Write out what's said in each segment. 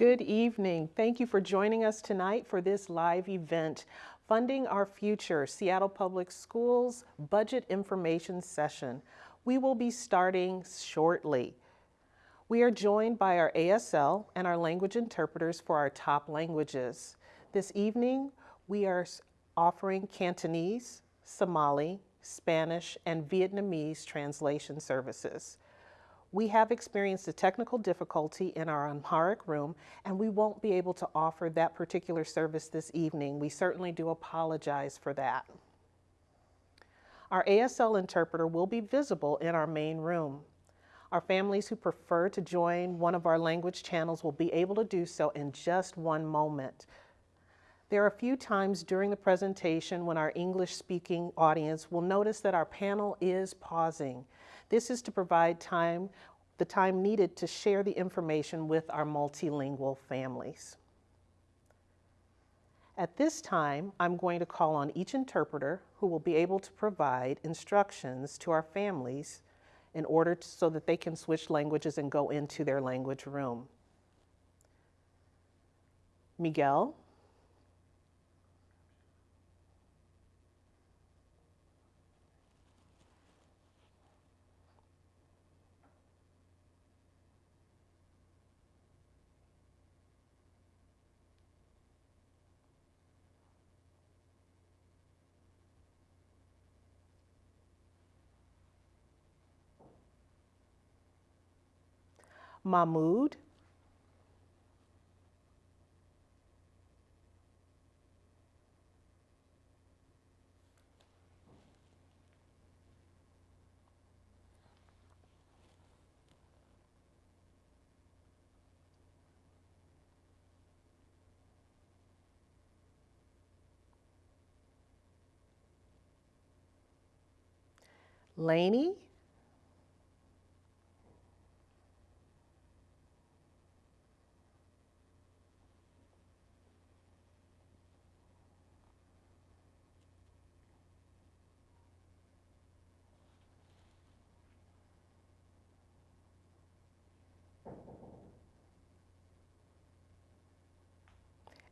Good evening. Thank you for joining us tonight for this live event, Funding Our Future, Seattle Public Schools Budget Information Session. We will be starting shortly. We are joined by our ASL and our language interpreters for our top languages. This evening, we are offering Cantonese, Somali, Spanish, and Vietnamese translation services. We have experienced a technical difficulty in our Amharic room, and we won't be able to offer that particular service this evening. We certainly do apologize for that. Our ASL interpreter will be visible in our main room. Our families who prefer to join one of our language channels will be able to do so in just one moment. There are a few times during the presentation when our English speaking audience will notice that our panel is pausing. This is to provide time, the time needed to share the information with our multilingual families. At this time, I'm going to call on each interpreter who will be able to provide instructions to our families in order to, so that they can switch languages and go into their language room. Miguel? Mahmoud. Laney.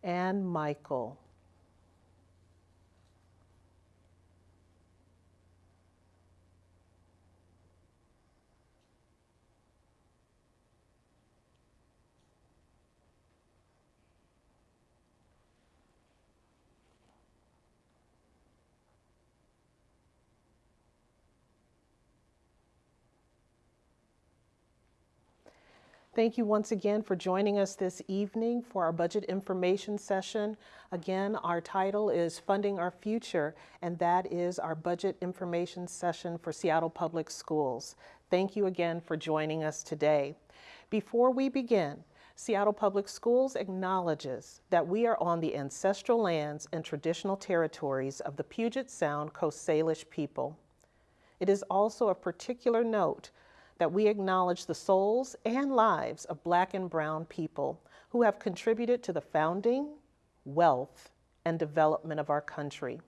And Michael. Thank you once again for joining us this evening for our budget information session. Again, our title is Funding Our Future, and that is our budget information session for Seattle Public Schools. Thank you again for joining us today. Before we begin, Seattle Public Schools acknowledges that we are on the ancestral lands and traditional territories of the Puget Sound Coast Salish people. It is also of particular note that we acknowledge the souls and lives of Black and Brown people who have contributed to the founding, wealth, and development of our country.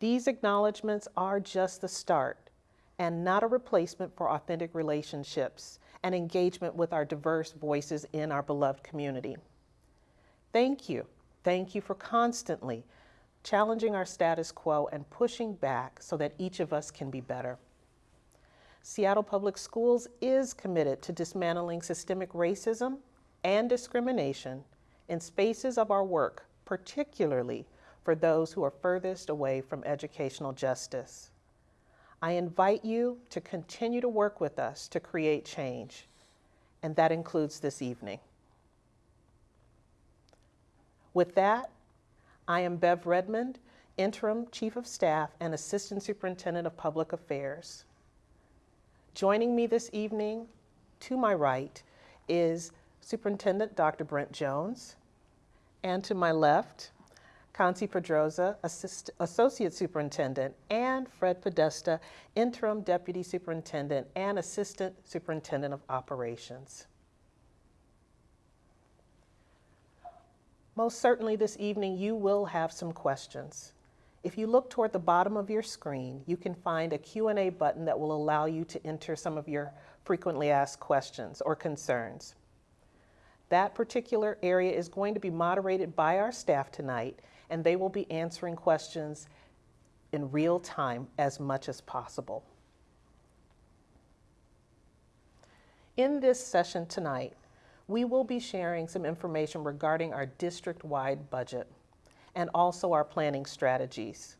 These acknowledgments are just the start and not a replacement for authentic relationships and engagement with our diverse voices in our beloved community. Thank you. Thank you for constantly challenging our status quo and pushing back so that each of us can be better. Seattle Public Schools is committed to dismantling systemic racism and discrimination in spaces of our work, particularly for those who are furthest away from educational justice. I invite you to continue to work with us to create change, and that includes this evening. With that, I am Bev Redmond, Interim Chief of Staff and Assistant Superintendent of Public Affairs. Joining me this evening, to my right, is Superintendent Dr. Brent Jones, and to my left, Concie Pedroza, Assist Associate Superintendent, and Fred Podesta, Interim Deputy Superintendent and Assistant Superintendent of Operations. Most certainly this evening you will have some questions. If you look toward the bottom of your screen, you can find a Q&A button that will allow you to enter some of your frequently asked questions or concerns. That particular area is going to be moderated by our staff tonight, and they will be answering questions in real time as much as possible. In this session tonight, we will be sharing some information regarding our district-wide budget and also our planning strategies.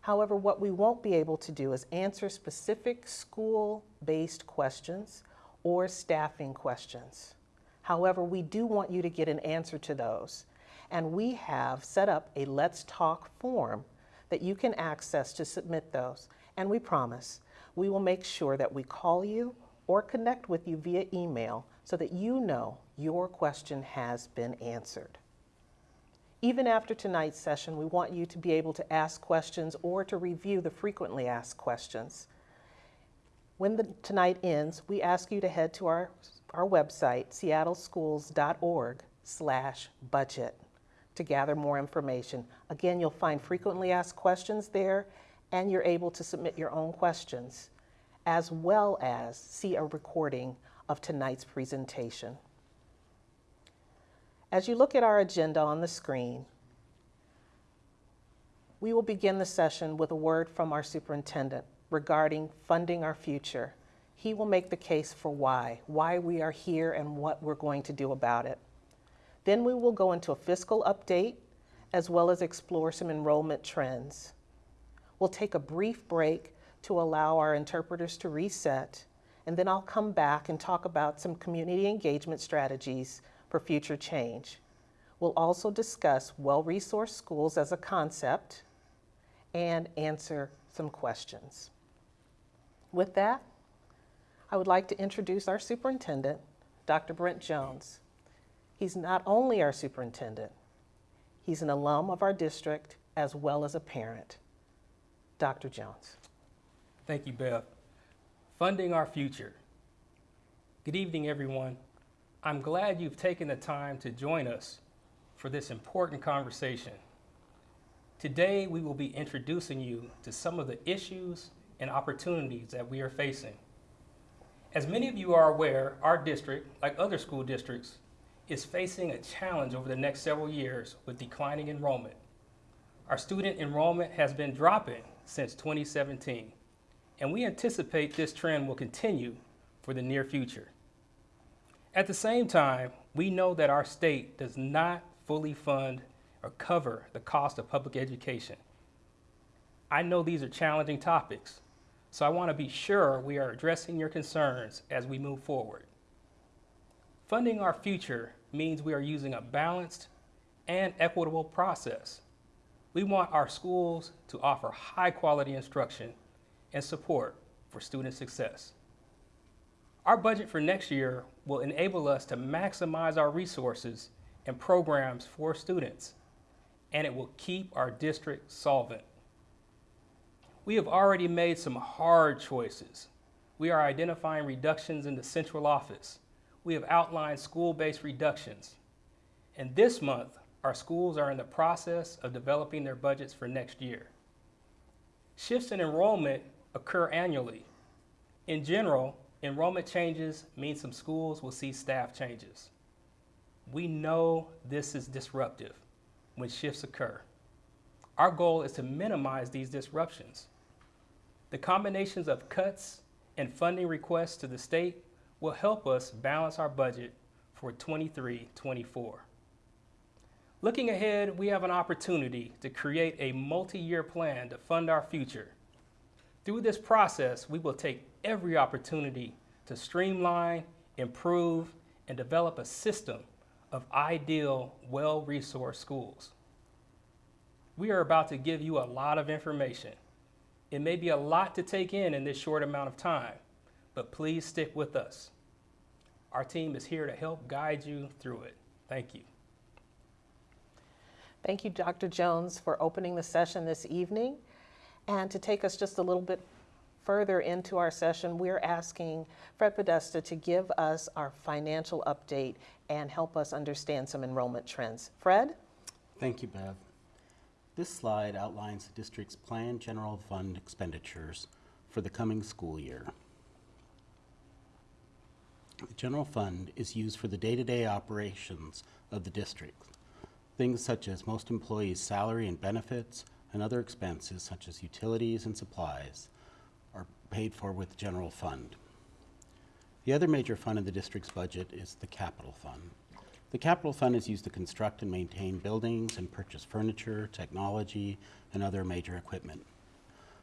However, what we won't be able to do is answer specific school-based questions or staffing questions. However, we do want you to get an answer to those. And we have set up a Let's Talk form that you can access to submit those. And we promise we will make sure that we call you or connect with you via email so that you know your question has been answered. Even after tonight's session, we want you to be able to ask questions or to review the frequently asked questions. When the, tonight ends, we ask you to head to our, our website, seattleschools.org slash budget to gather more information. Again, you'll find frequently asked questions there and you're able to submit your own questions as well as see a recording of tonight's presentation. As you look at our agenda on the screen, we will begin the session with a word from our superintendent regarding funding our future. He will make the case for why, why we are here and what we're going to do about it. Then we will go into a fiscal update as well as explore some enrollment trends. We'll take a brief break to allow our interpreters to reset, and then I'll come back and talk about some community engagement strategies for future change. We'll also discuss well-resourced schools as a concept and answer some questions. With that, I would like to introduce our superintendent, Dr. Brent Jones. He's not only our superintendent, he's an alum of our district as well as a parent. Dr. Jones. Thank you, Bev. Funding our future. Good evening, everyone. I'm glad you've taken the time to join us for this important conversation. Today, we will be introducing you to some of the issues and opportunities that we are facing. As many of you are aware, our district, like other school districts, is facing a challenge over the next several years with declining enrollment. Our student enrollment has been dropping since 2017, and we anticipate this trend will continue for the near future. At the same time, we know that our state does not fully fund or cover the cost of public education. I know these are challenging topics, so I want to be sure we are addressing your concerns as we move forward. Funding our future means we are using a balanced and equitable process. We want our schools to offer high quality instruction and support for student success. Our budget for next year will enable us to maximize our resources and programs for students, and it will keep our district solvent. We have already made some hard choices. We are identifying reductions in the central office. We have outlined school-based reductions. And this month, our schools are in the process of developing their budgets for next year. Shifts in enrollment occur annually. In general, enrollment changes mean some schools will see staff changes. We know this is disruptive when shifts occur. Our goal is to minimize these disruptions. The combinations of cuts and funding requests to the state will help us balance our budget for 23-24. Looking ahead, we have an opportunity to create a multi-year plan to fund our future. Through this process, we will take every opportunity to streamline, improve, and develop a system of ideal, well-resourced schools. We are about to give you a lot of information. It may be a lot to take in in this short amount of time, but please stick with us. Our team is here to help guide you through it. Thank you. Thank you, Dr. Jones, for opening the session this evening. And to take us just a little bit further into our session, we're asking Fred Podesta to give us our financial update and help us understand some enrollment trends. Fred? Thank you, Bev. This slide outlines the district's planned general fund expenditures for the coming school year. The general fund is used for the day-to-day operations of the district. Things such as most employees' salary and benefits and other expenses such as utilities and supplies are paid for with the general fund. The other major fund in the district's budget is the capital fund. The capital fund is used to construct and maintain buildings and purchase furniture, technology, and other major equipment.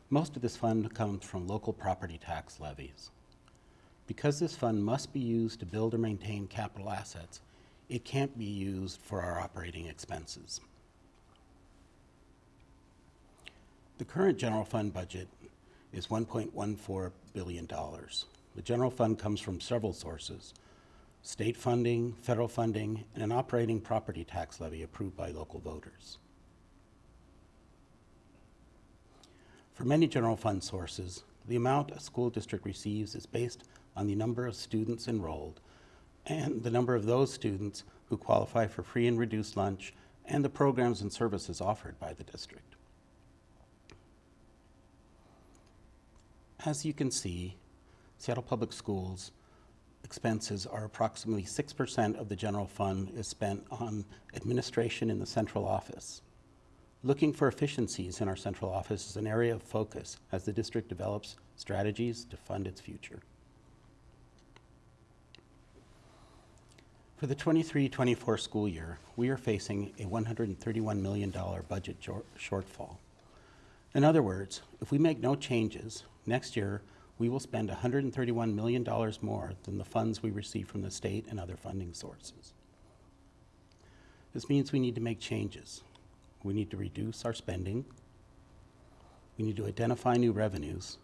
Most of this fund comes from local property tax levies. Because this fund must be used to build or maintain capital assets, it can't be used for our operating expenses. The current general fund budget is $1.14 billion. The general fund comes from several sources, state funding, federal funding, and an operating property tax levy approved by local voters. For many general fund sources, the amount a school district receives is based on the number of students enrolled and the number of those students who qualify for free and reduced lunch and the programs and services offered by the district. As you can see, Seattle Public Schools expenses are approximately 6% of the general fund is spent on administration in the central office. Looking for efficiencies in our central office is an area of focus as the district develops strategies to fund its future. For the 23-24 school year, we are facing a $131 million budget shortfall. In other words, if we make no changes, next year we will spend $131 million more than the funds we receive from the state and other funding sources. This means we need to make changes. We need to reduce our spending, we need to identify new revenues,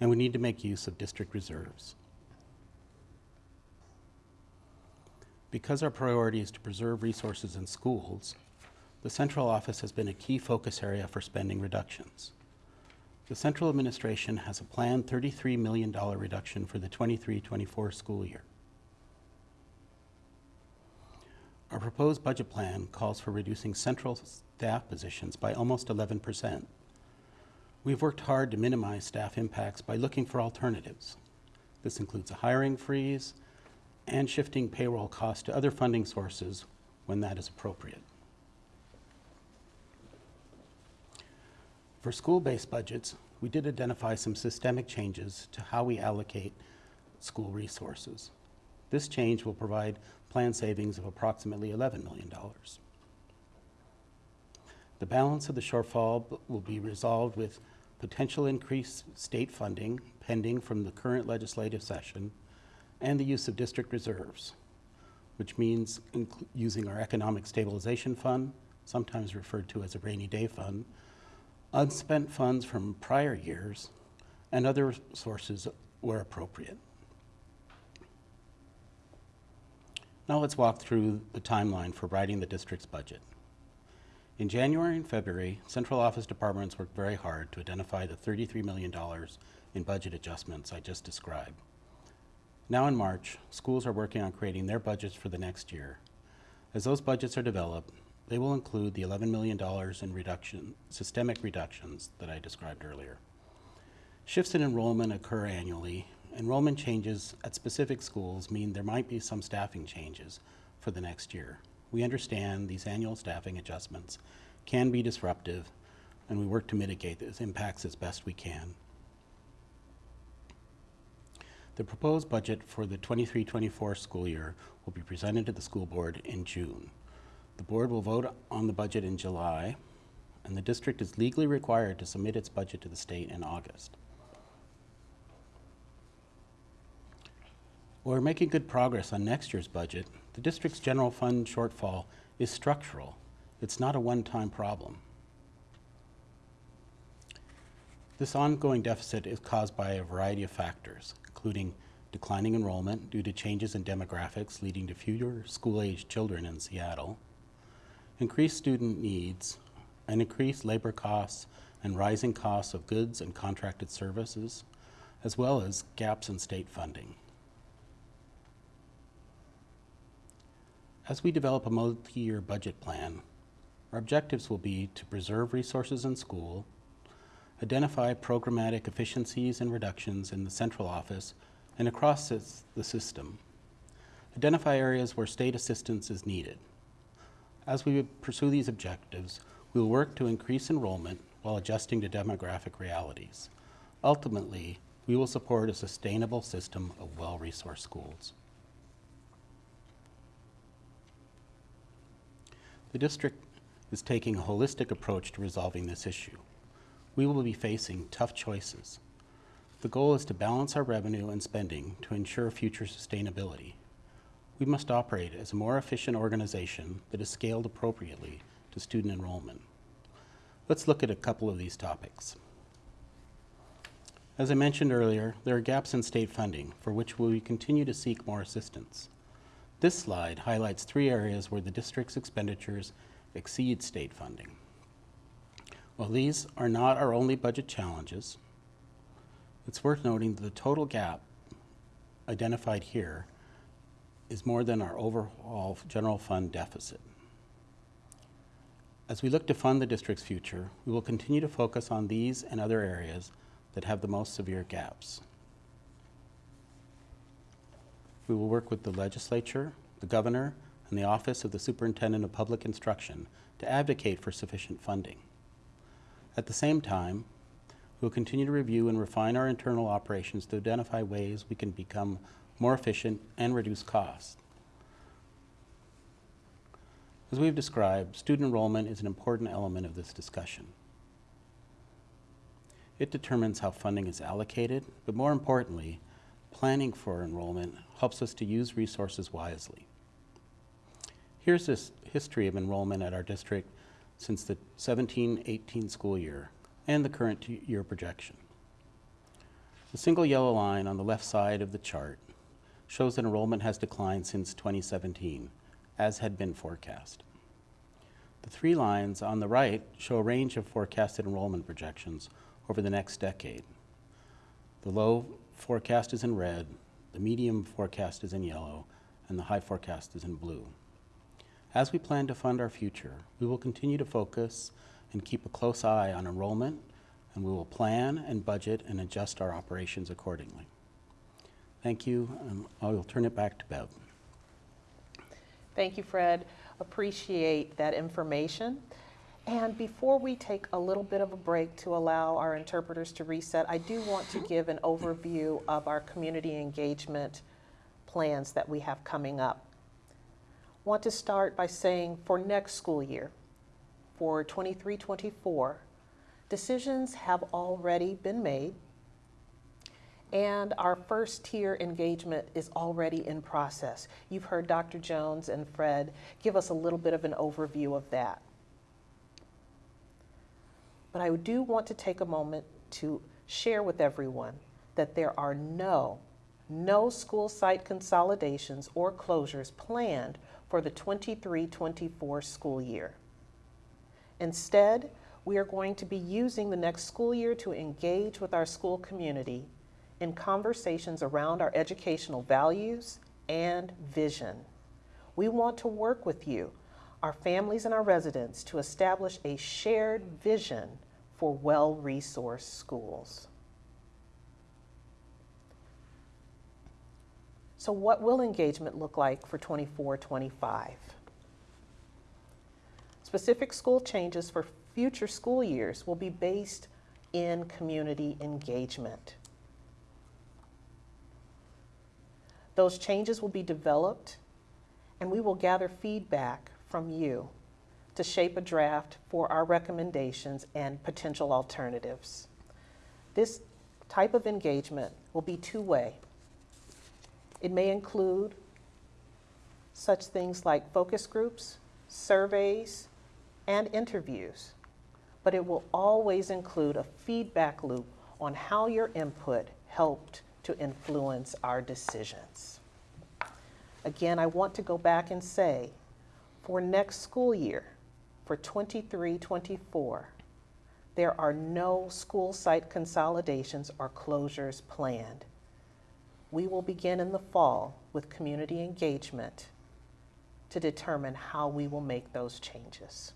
and we need to make use of district reserves. Because our priority is to preserve resources in schools, the central office has been a key focus area for spending reductions. The central administration has a planned $33 million reduction for the 23-24 school year. Our proposed budget plan calls for reducing central staff positions by almost 11%. We've worked hard to minimize staff impacts by looking for alternatives. This includes a hiring freeze and shifting payroll costs to other funding sources when that is appropriate. For school-based budgets, we did identify some systemic changes to how we allocate school resources. This change will provide plan savings of approximately $11 million. The balance of the shortfall will be resolved with potential increased state funding pending from the current legislative session and the use of district reserves, which means using our Economic Stabilization Fund, sometimes referred to as a rainy day fund, unspent funds from prior years, and other sources where appropriate. Now let's walk through the timeline for writing the district's budget. In January and February, central office departments worked very hard to identify the $33 million in budget adjustments I just described. Now in March, schools are working on creating their budgets for the next year. As those budgets are developed, they will include the $11 million in reduction, systemic reductions that I described earlier. Shifts in enrollment occur annually. Enrollment changes at specific schools mean there might be some staffing changes for the next year. We understand these annual staffing adjustments can be disruptive, and we work to mitigate those impacts as best we can. The proposed budget for the 23-24 school year will be presented to the school board in June. The board will vote on the budget in July, and the district is legally required to submit its budget to the state in August. While we're making good progress on next year's budget, the district's general fund shortfall is structural. It's not a one-time problem. This ongoing deficit is caused by a variety of factors, including declining enrollment due to changes in demographics leading to fewer school-aged children in Seattle, increased student needs, and increased labor costs and rising costs of goods and contracted services, as well as gaps in state funding. As we develop a multi-year budget plan, our objectives will be to preserve resources in school, identify programmatic efficiencies and reductions in the central office and across the system, identify areas where state assistance is needed. As we pursue these objectives, we will work to increase enrollment while adjusting to demographic realities. Ultimately, we will support a sustainable system of well-resourced schools. The district is taking a holistic approach to resolving this issue. We will be facing tough choices. The goal is to balance our revenue and spending to ensure future sustainability. We must operate as a more efficient organization that is scaled appropriately to student enrollment. Let's look at a couple of these topics. As I mentioned earlier, there are gaps in state funding for which we continue to seek more assistance. This slide highlights three areas where the district's expenditures exceed state funding. While these are not our only budget challenges, it's worth noting that the total gap identified here is more than our overall general fund deficit. As we look to fund the district's future, we will continue to focus on these and other areas that have the most severe gaps. We will work with the legislature, the governor, and the Office of the Superintendent of Public Instruction to advocate for sufficient funding. At the same time, we will continue to review and refine our internal operations to identify ways we can become more efficient and reduce costs. As we've described, student enrollment is an important element of this discussion. It determines how funding is allocated, but more importantly, planning for enrollment helps us to use resources wisely. Here's this history of enrollment at our district since the 17-18 school year and the current year projection. The single yellow line on the left side of the chart shows that enrollment has declined since 2017, as had been forecast. The three lines on the right show a range of forecasted enrollment projections over the next decade. The low forecast is in red, the medium forecast is in yellow, and the high forecast is in blue. As we plan to fund our future, we will continue to focus and keep a close eye on enrollment, and we will plan and budget and adjust our operations accordingly. Thank you, and I will turn it back to Bev. Thank you, Fred. Appreciate that information. And before we take a little bit of a break to allow our interpreters to reset, I do want to give an overview of our community engagement plans that we have coming up. Want to start by saying for next school year, for 23-24, decisions have already been made and our first tier engagement is already in process. You've heard Dr. Jones and Fred give us a little bit of an overview of that. But I do want to take a moment to share with everyone that there are no, no school site consolidations or closures planned for the 23-24 school year. Instead, we are going to be using the next school year to engage with our school community in conversations around our educational values and vision. We want to work with you, our families and our residents, to establish a shared vision for well-resourced schools. So what will engagement look like for 24-25? Specific school changes for future school years will be based in community engagement. Those changes will be developed and we will gather feedback from you to shape a draft for our recommendations and potential alternatives. This type of engagement will be two-way. It may include such things like focus groups, surveys, and interviews, but it will always include a feedback loop on how your input helped to influence our decisions. Again, I want to go back and say, for next school year, for 23-24, there are no school site consolidations or closures planned. We will begin in the fall with community engagement to determine how we will make those changes.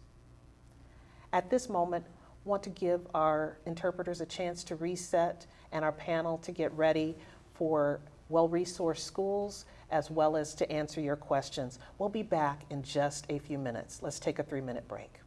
At this moment, want to give our interpreters a chance to reset and our panel to get ready for well-resourced schools as well as to answer your questions. We'll be back in just a few minutes. Let's take a three minute break.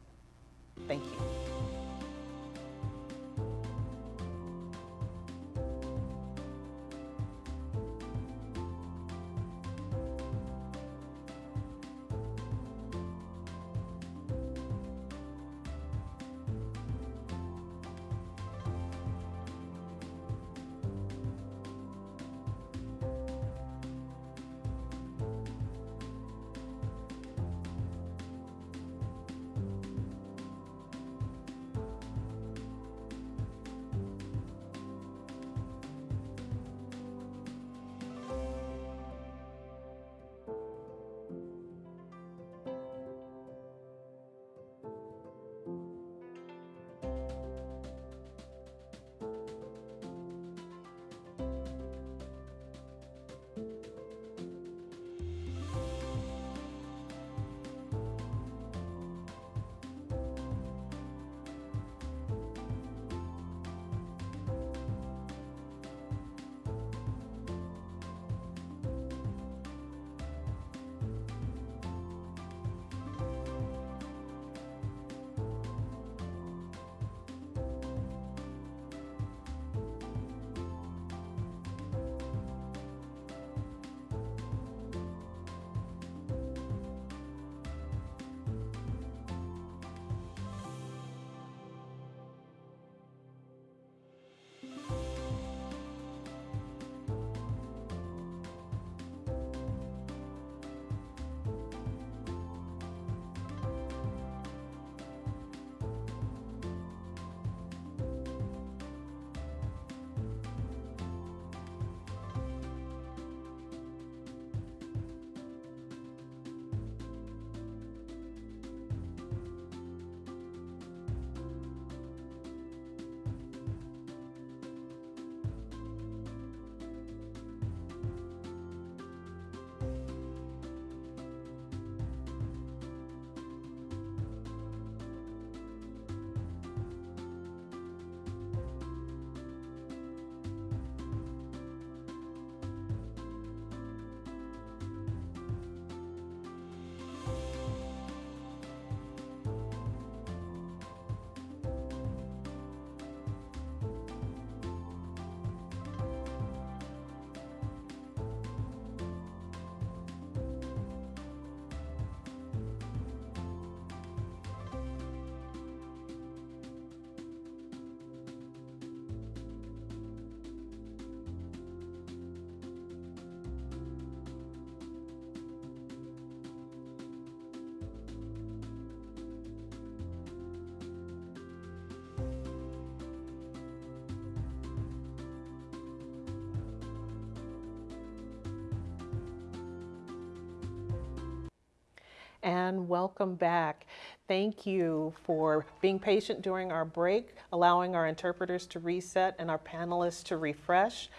And welcome back. Thank you for being patient during our break, allowing our interpreters to reset and our panelists to refresh.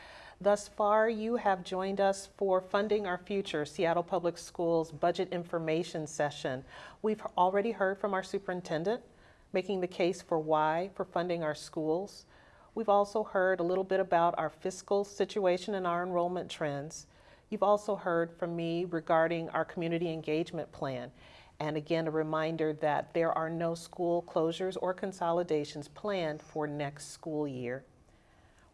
Thus far, you have joined us for Funding Our Future, Seattle Public Schools Budget Information Session. We've already heard from our superintendent, making the case for why for funding our schools. We've also heard a little bit about our fiscal situation and our enrollment trends. You've also heard from me regarding our community engagement plan. And again, a reminder that there are no school closures or consolidations planned for next school year.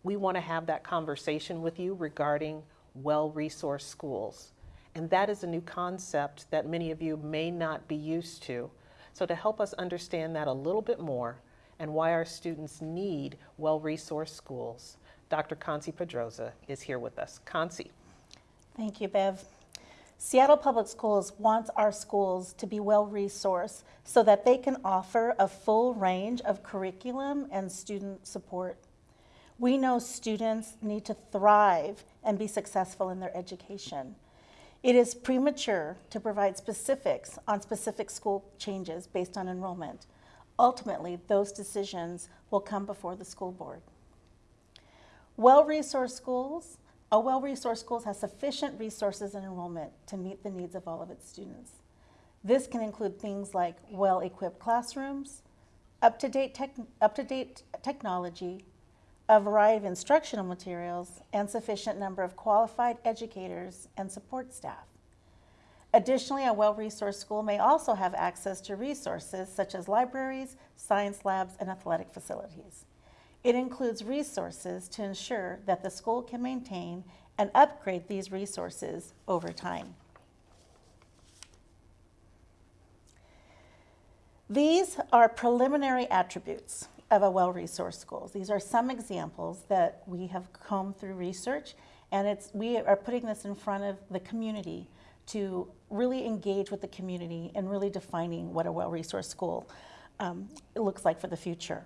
We want to have that conversation with you regarding well-resourced schools. And that is a new concept that many of you may not be used to. So to help us understand that a little bit more and why our students need well-resourced schools, Dr. Concie Pedroza is here with us. Concie. Thank you, Bev. Seattle Public Schools wants our schools to be well resourced so that they can offer a full range of curriculum and student support. We know students need to thrive and be successful in their education. It is premature to provide specifics on specific school changes based on enrollment. Ultimately, those decisions will come before the school board. Well-resourced schools a well-resourced school has sufficient resources and enrollment to meet the needs of all of its students. This can include things like well-equipped classrooms, up-to-date, tech, up-to-date technology, a variety of instructional materials, and sufficient number of qualified educators and support staff. Additionally, a well-resourced school may also have access to resources such as libraries, science labs, and athletic facilities. It includes resources to ensure that the school can maintain and upgrade these resources over time. These are preliminary attributes of a well-resourced school. These are some examples that we have combed through research, and it's, we are putting this in front of the community to really engage with the community and really defining what a well-resourced school um, looks like for the future.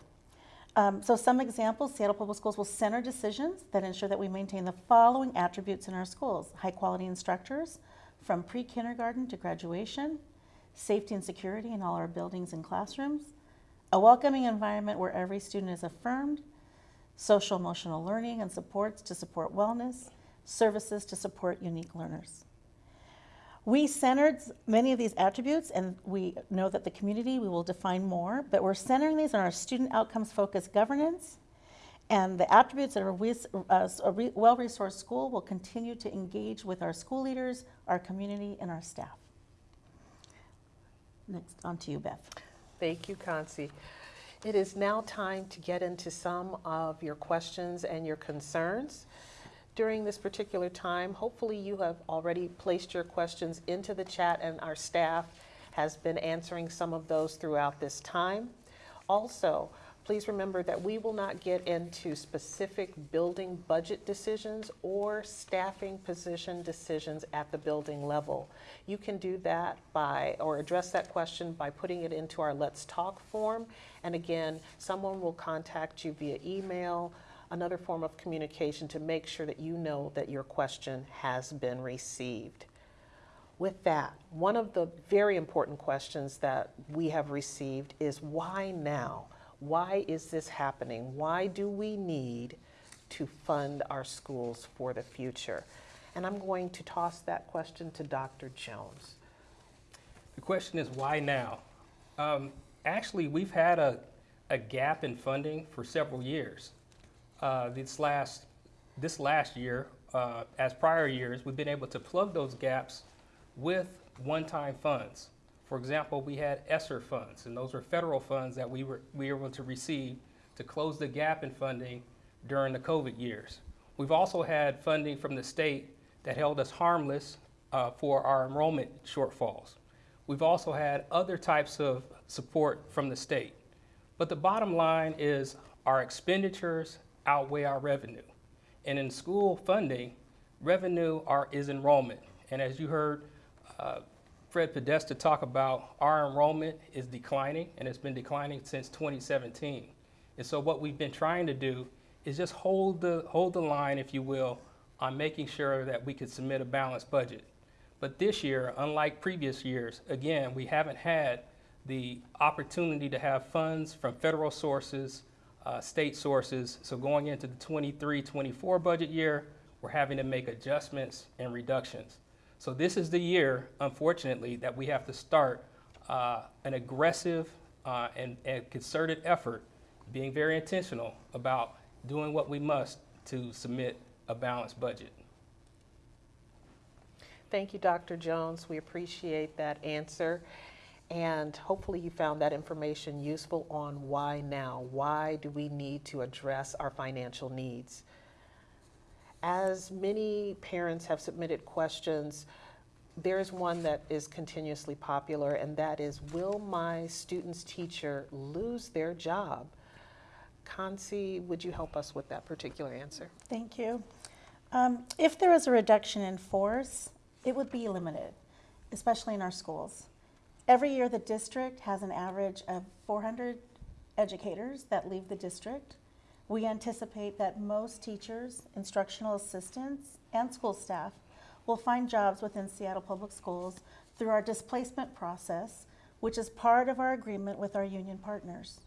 Um, so some examples, Seattle Public Schools will center decisions that ensure that we maintain the following attributes in our schools. High quality instructors from pre-kindergarten to graduation, safety and security in all our buildings and classrooms, a welcoming environment where every student is affirmed, social emotional learning and supports to support wellness, services to support unique learners. We centered many of these attributes, and we know that the community, we will define more, but we're centering these on our student outcomes focused governance. And the attributes that are uh, a well-resourced school will continue to engage with our school leaders, our community, and our staff. Next, on to you, Bev. Thank you, Concie. It is now time to get into some of your questions and your concerns. During this particular time, hopefully you have already placed your questions into the chat and our staff has been answering some of those throughout this time. Also, please remember that we will not get into specific building budget decisions or staffing position decisions at the building level. You can do that by, or address that question by putting it into our Let's Talk form. And again, someone will contact you via email, another form of communication to make sure that you know that your question has been received. With that, one of the very important questions that we have received is why now? Why is this happening? Why do we need to fund our schools for the future? And I'm going to toss that question to Dr. Jones. The question is why now? Um, actually, we've had a, a gap in funding for several years. Uh, this last this last year, uh, as prior years, we've been able to plug those gaps with one-time funds. For example, we had ESSER funds, and those were federal funds that we were we were able to receive to close the gap in funding during the COVID years. We've also had funding from the state that held us harmless uh, for our enrollment shortfalls. We've also had other types of support from the state. But the bottom line is our expenditures outweigh our revenue. And in school funding, revenue are, is enrollment. And as you heard uh, Fred Podesta talk about, our enrollment is declining, and it's been declining since 2017. And so what we've been trying to do is just hold the, hold the line, if you will, on making sure that we could submit a balanced budget. But this year, unlike previous years, again, we haven't had the opportunity to have funds from federal sources, uh, state sources. So going into the 23-24 budget year, we're having to make adjustments and reductions. So this is the year, unfortunately, that we have to start uh, an aggressive uh, and, and concerted effort, being very intentional about doing what we must to submit a balanced budget. Thank you, Dr. Jones. We appreciate that answer. And hopefully you found that information useful on why now? Why do we need to address our financial needs? As many parents have submitted questions, there's one that is continuously popular, and that is Will my student's teacher lose their job? Concie, would you help us with that particular answer? Thank you. Um, if there is a reduction in force, it would be limited, especially in our schools. Every year, the district has an average of 400 educators that leave the district. We anticipate that most teachers, instructional assistants, and school staff will find jobs within Seattle Public Schools through our displacement process, which is part of our agreement with our union partners.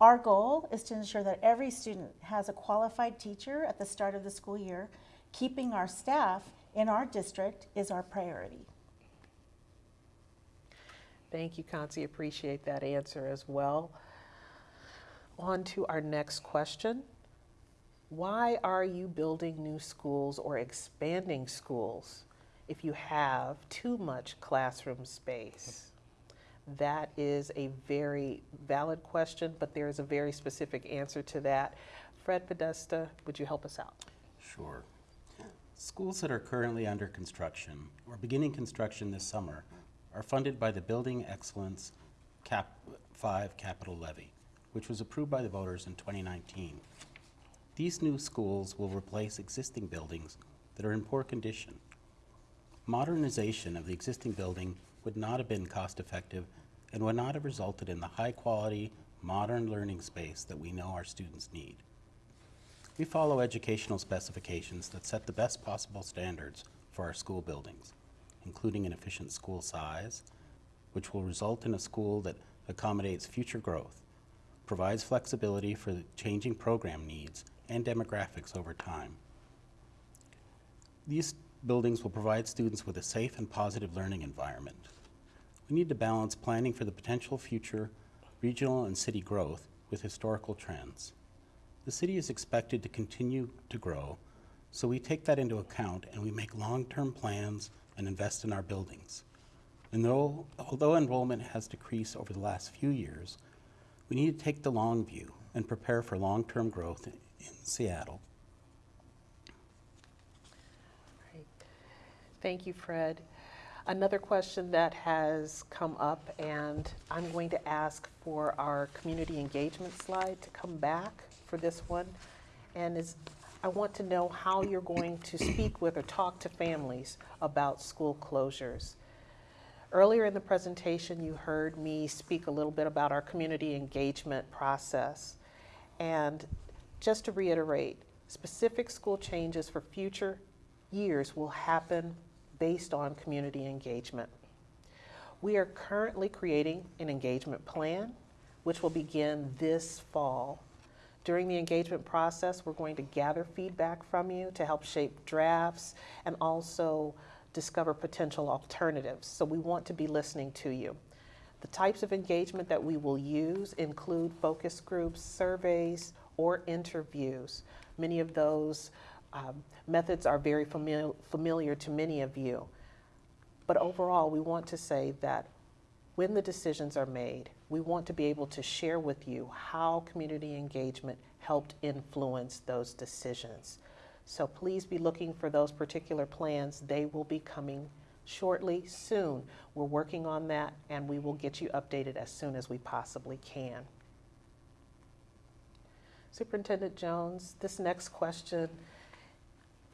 Our goal is to ensure that every student has a qualified teacher at the start of the school year. Keeping our staff in our district is our priority. Thank you, Concie. Appreciate that answer as well. On to our next question. Why are you building new schools or expanding schools if you have too much classroom space? That is a very valid question, but there is a very specific answer to that. Fred Podesta, would you help us out? Sure. Schools that are currently under construction or beginning construction this summer are funded by the Building Excellence Cap 5 capital levy, which was approved by the voters in 2019. These new schools will replace existing buildings that are in poor condition. Modernization of the existing building would not have been cost effective and would not have resulted in the high quality, modern learning space that we know our students need. We follow educational specifications that set the best possible standards for our school buildings, including an efficient school size, which will result in a school that accommodates future growth, provides flexibility for changing program needs and demographics over time. These buildings will provide students with a safe and positive learning environment. We need to balance planning for the potential future regional and city growth with historical trends. The city is expected to continue to grow, so we take that into account and we make long-term plans and invest in our buildings. And though, although enrollment has decreased over the last few years, we need to take the long view and prepare for long-term growth in Seattle. Thank you, Fred. Another question that has come up, and I'm going to ask for our community engagement slide to come back for this one. And is, I want to know how you're going to speak with or talk to families about school closures. Earlier in the presentation, you heard me speak a little bit about our community engagement process. And just to reiterate, specific school changes for future years will happen based on community engagement. We are currently creating an engagement plan, which will begin this fall. During the engagement process, we're going to gather feedback from you to help shape drafts and also discover potential alternatives. So we want to be listening to you. The types of engagement that we will use include focus groups, surveys, or interviews. Many of those um, methods are very famil- familiar to many of you. But overall, we want to say that when the decisions are made, we want to be able to share with you how community engagement helped influence those decisions. So please be looking for those particular plans. They will be coming shortly, soon. We're working on that, and we will get you updated as soon as we possibly can. Superintendent Jones, this next question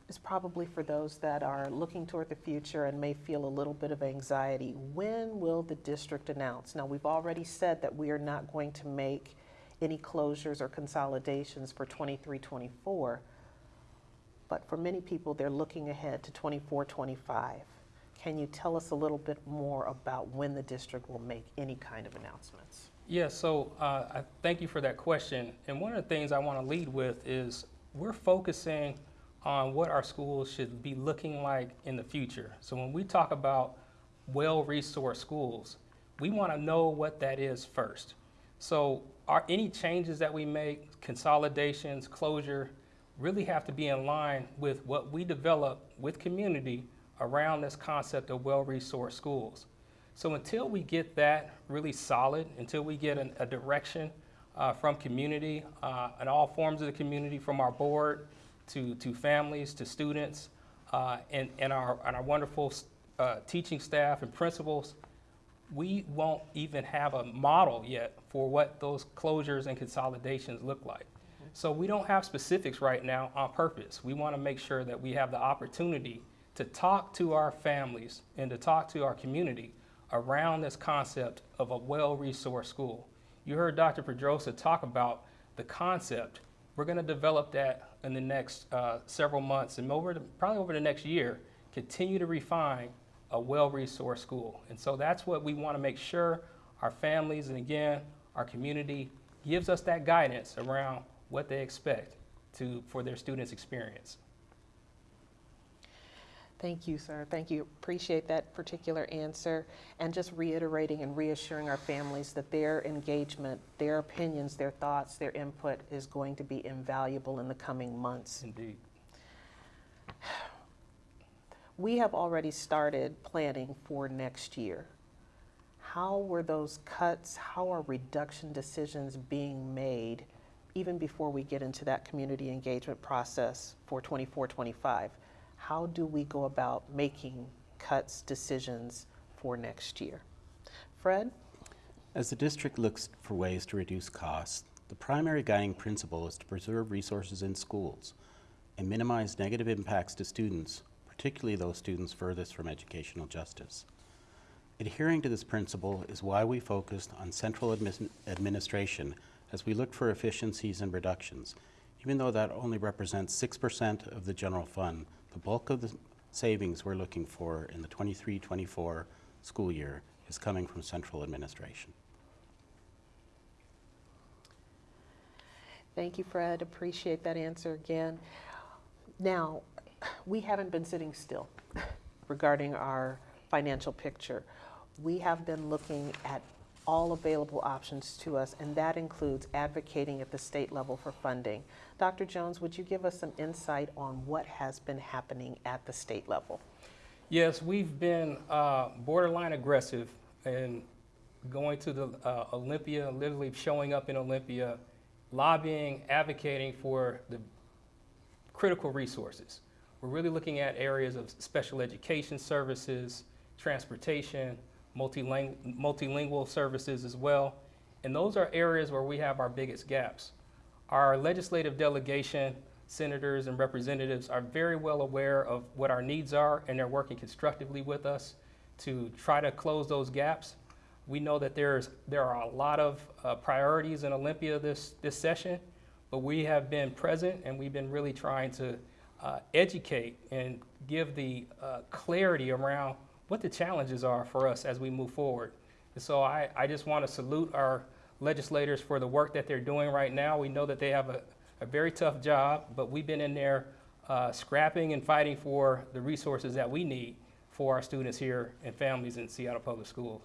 is probably for those that are looking toward the future and may feel a little bit of anxiety. When will the district announce? Now, we've already said that we are not going to make any closures or consolidations for 23 24, but for many people, they're looking ahead to 24 25. Can you tell us a little bit more about when the district will make any kind of announcements? Yeah, so uh, I thank you for that question. And one of the things I want to lead with is we're focusing on what our schools should be looking like in the future. So when we talk about well-resourced schools, we want to know what that is first. So are any changes that we make, consolidations, closure, really have to be in line with what we develop with community around this concept of well-resourced schools. So until we get that really solid, until we get an, a direction uh, from community uh, and all forms of the community, from our board to, to families to students uh, and, and, our, and our wonderful uh, teaching staff and principals, we won't even have a model yet for what those closures and consolidations look like. So we don't have specifics right now on purpose. We want to make sure that we have the opportunity to talk to our families and to talk to our community around this concept of a well-resourced school. You heard Dr. Pedrosa talk about the concept. We're going to develop that in the next uh, several months and over the, probably over the next year, continue to refine a well-resourced school. And so that's what we want to make sure our families and again, our community gives us that guidance around what they expect to, for their students' experience. Thank you, sir. Thank you. Appreciate that particular answer. And just reiterating and reassuring our families that their engagement, their opinions, their thoughts, their input is going to be invaluable in the coming months. Indeed. We have already started planning for next year. How were those cuts, how are reduction decisions being made even before we get into that community engagement process for 24 25? How do we go about making cuts, decisions for next year? Fred? As the district looks for ways to reduce costs, the primary guiding principle is to preserve resources in schools and minimize negative impacts to students, particularly those students furthest from educational justice. Adhering to this principle is why we focused on central admis- administration as we looked for efficiencies and reductions. Even though that only represents 6% of the general fund, the bulk of the savings we're looking for in the 23-24 school year is coming from central administration. Thank you, Fred. Appreciate that answer again. Now, we haven't been sitting still regarding our financial picture. We have been looking at all available options to us, and that includes advocating at the state level for funding. Dr. Jones, would you give us some insight on what has been happening at the state level? Yes, we've been uh, borderline aggressive in going to the uh, Olympia, literally showing up in Olympia, lobbying, advocating for the critical resources. We're really looking at areas of special education services, transportation, multilingual services as well. And those are areas where we have our biggest gaps. Our legislative delegation, senators and representatives are very well aware of what our needs are and they're working constructively with us to try to close those gaps. We know that there's, there are a lot of uh, priorities in Olympia this, this session, but we have been present and we've been really trying to uh, educate and give the uh, clarity around what the challenges are for us as we move forward. And so I, I just want to salute our legislators for the work that they're doing right now. We know that they have a, a very tough job, but we've been in there uh, scrapping and fighting for the resources that we need for our students here and families in Seattle Public Schools.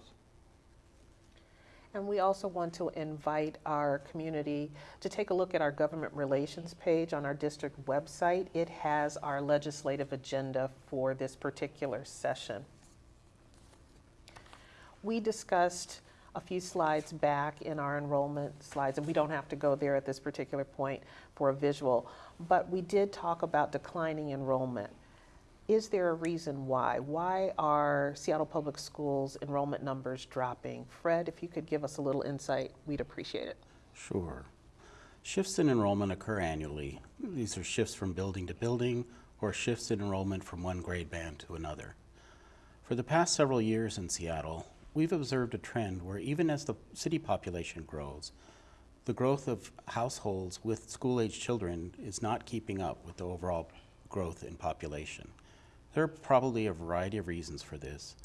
And we also want to invite our community to take a look at our government relations page on our district website. It has our legislative agenda for this particular session. We discussed a few slides back in our enrollment slides, and we don't have to go there at this particular point for a visual, but we did talk about declining enrollment. Is there a reason why? Why are Seattle Public Schools enrollment numbers dropping? Fred, if you could give us a little insight, we'd appreciate it. Sure. Shifts in enrollment occur annually. These are shifts from building to building or shifts in enrollment from one grade band to another. For the past several years in Seattle, we've observed a trend where even as the city population grows, the growth of households with school-aged children is not keeping up with the overall growth in population. There are probably a variety of reasons for this,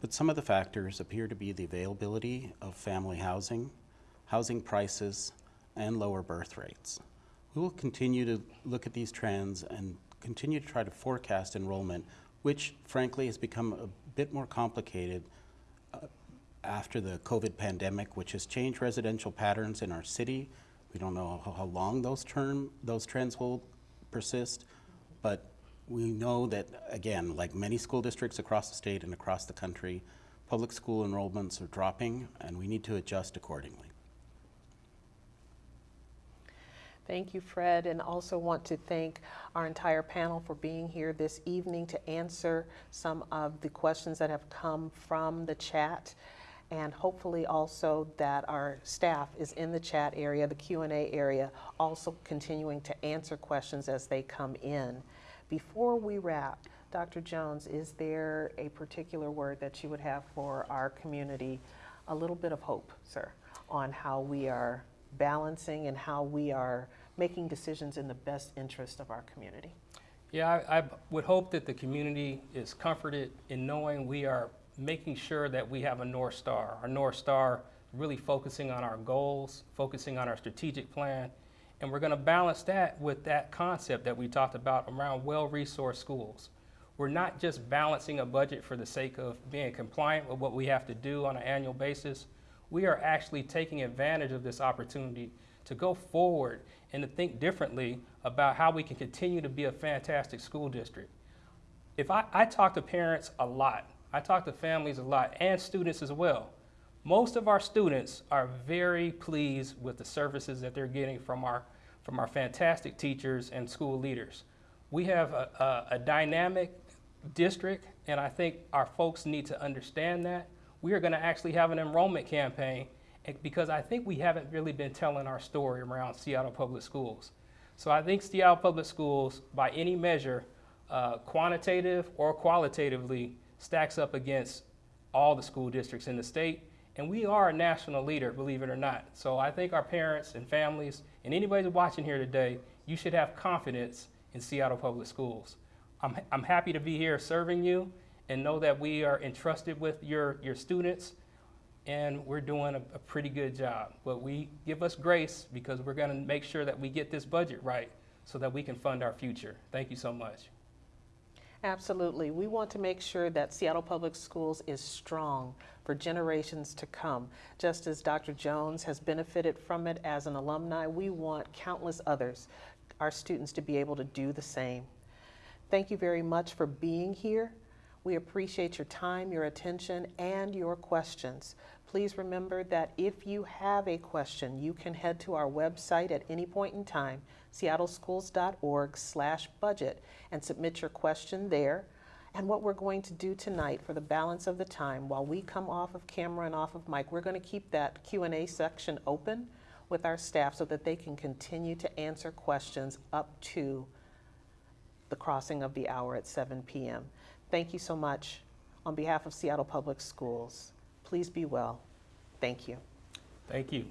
but some of the factors appear to be the availability of family housing, housing prices, and lower birth rates. We will continue to look at these trends and continue to try to forecast enrollment, which frankly has become a bit more complicated after the COVID pandemic, which has changed residential patterns in our city. We don't know how, how long those term those trends will persist, but we know that again, like many school districts across the state and across the country, public school enrollments are dropping, and we need to adjust accordingly. Thank you, Fred, and also want to thank our entire panel for being here this evening to answer some of the questions that have come from the chat and hopefully also that our staff is in the chat area, the Q&A area, also continuing to answer questions as they come in. Before we wrap, Dr. Jones, is there a particular word that you would have for our community? A little bit of hope, sir, on how we are balancing and how we are making decisions in the best interest of our community. Yeah, I, I would hope that the community is comforted in knowing we are making sure that we have a North Star. Our North Star really focusing on our goals, focusing on our strategic plan, and we're going to balance that with that concept that we talked about around well-resourced schools. we're not just balancing a budget for the sake of being compliant with what we have to do on an annual basis. We are actually taking advantage of this opportunity to go forward and to think differently about how we can continue to be a fantastic school district. If I, I talk to parents a lot, I talk to families a lot, and students as well. Most of our students are very pleased with the services that they're getting from our, from our fantastic teachers and school leaders. We have a, a, a dynamic district, and I think our folks need to understand that. We are going to actually have an enrollment campaign because I think we haven't really been telling our story around Seattle Public Schools. So I think Seattle Public Schools, by any measure, uh, quantitative or qualitatively, stacks up against all the school districts in the state. And we are a national leader, believe it or not. So I think our parents and families and anybody watching here today, you should have confidence in Seattle Public Schools. I'm, I'm happy to be here serving you and know that we are entrusted with your, your students and we're doing a, a pretty good job. But we give us grace because we're going to make sure that we get this budget right so that we can fund our future. Thank you so much. Absolutely. We want to make sure that Seattle Public Schools is strong for generations to come. Just as Dr. Jones has benefited from it as an alumni, we want countless others, our students, to be able to do the same. Thank you very much for being here. We appreciate your time, your attention, and your questions. Please remember that if you have a question, you can head to our website at any point in time, seattleschools.org slash budget, and submit your question there. And what we're going to do tonight for the balance of the time, while we come off of camera and off of mic, we're going to keep that Q&A section open with our staff so that they can continue to answer questions up to the crossing of the hour at 7 p.m. Thank you so much. On behalf of Seattle Public Schools, Please be well. Thank you. Thank you.